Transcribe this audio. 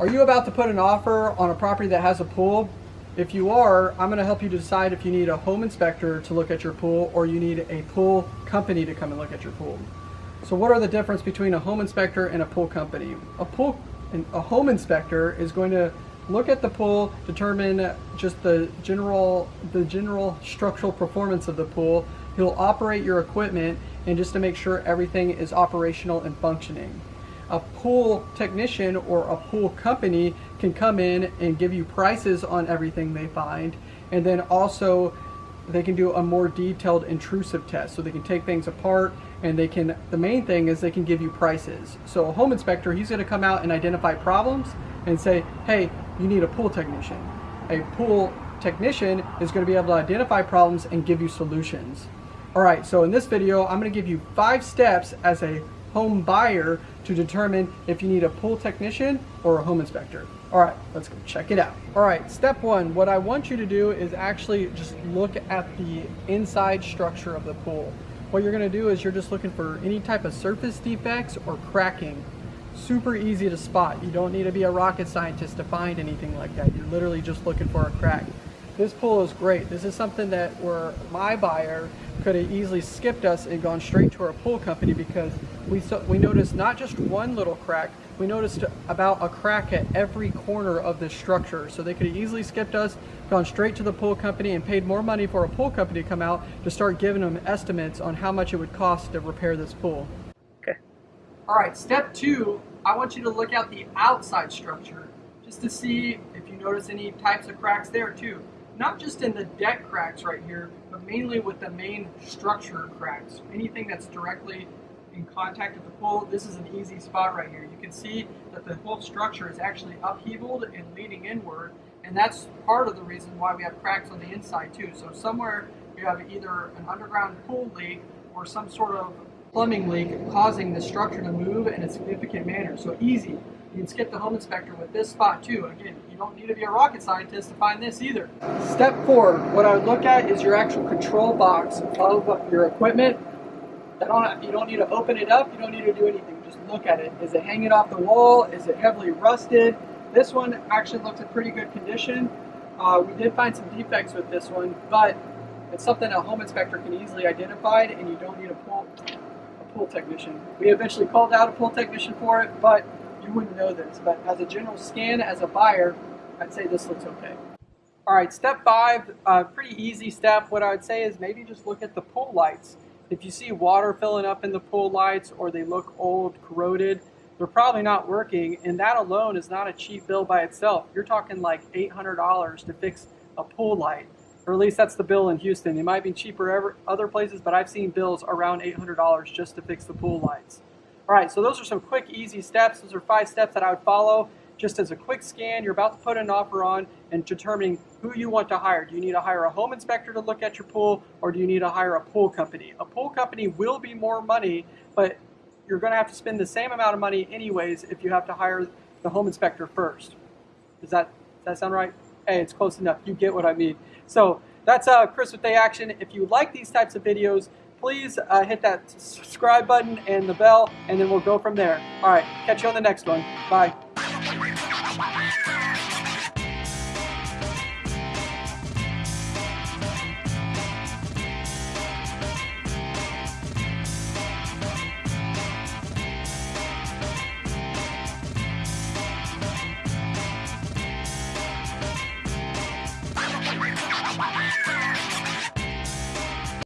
Are you about to put an offer on a property that has a pool? If you are, I'm going to help you decide if you need a home inspector to look at your pool or you need a pool company to come and look at your pool. So what are the difference between a home inspector and a pool company? A pool a home inspector is going to look at the pool, determine just the general the general structural performance of the pool. He'll operate your equipment and just to make sure everything is operational and functioning a pool technician or a pool company can come in and give you prices on everything they find. And then also they can do a more detailed intrusive test. So they can take things apart and they can the main thing is they can give you prices. So a home inspector he's going to come out and identify problems and say hey you need a pool technician. A pool technician is going to be able to identify problems and give you solutions. All right so in this video i'm going to give you five steps as a home buyer to determine if you need a pool technician or a home inspector. All right, let's go check it out. All right, step one, what I want you to do is actually just look at the inside structure of the pool. What you're gonna do is you're just looking for any type of surface defects or cracking. Super easy to spot. You don't need to be a rocket scientist to find anything like that. You're literally just looking for a crack. This pool is great. This is something that where my buyer could have easily skipped us and gone straight to our pool company because we saw, we noticed not just one little crack, we noticed about a crack at every corner of this structure. So they could have easily skipped us, gone straight to the pool company and paid more money for a pool company to come out to start giving them estimates on how much it would cost to repair this pool. Okay. All right, step two, I want you to look at the outside structure just to see if you notice any types of cracks there too not just in the deck cracks right here, but mainly with the main structure cracks. Anything that's directly in contact with the pool, this is an easy spot right here. You can see that the whole structure is actually upheavaled and leaning inward, and that's part of the reason why we have cracks on the inside too. So somewhere you have either an underground pool leak or some sort of plumbing leak causing the structure to move in a significant manner. So easy. You can skip the home inspector with this spot too. Again, you don't need to be a rocket scientist to find this either. Step four, what I would look at is your actual control box of your equipment. Don't, you don't need to open it up, you don't need to do anything, just look at it. Is it hanging off the wall? Is it heavily rusted? This one actually looks in pretty good condition. Uh, we did find some defects with this one, but it's something a home inspector can easily identify and you don't need to a pool technician. We eventually called out a pool technician for it, but you wouldn't know this, but as a general scan, as a buyer, I'd say this looks okay. All right, step five, uh, pretty easy step. What I would say is maybe just look at the pool lights. If you see water filling up in the pool lights or they look old, corroded, they're probably not working, and that alone is not a cheap bill by itself. You're talking like $800 to fix a pool light, or at least that's the bill in Houston. It might be cheaper ever, other places, but I've seen bills around $800 just to fix the pool lights. All right, so those are some quick, easy steps. Those are five steps that I would follow just as a quick scan. You're about to put an offer on and determining who you want to hire. Do you need to hire a home inspector to look at your pool or do you need to hire a pool company? A pool company will be more money, but you're going to have to spend the same amount of money anyways if you have to hire the home inspector first. Does that, does that sound right? Hey, it's close enough. You get what I mean. So that's uh, Chris with Day Action. If you like these types of videos, please uh, hit that subscribe button and the bell, and then we'll go from there. All right, catch you on the next one. Bye.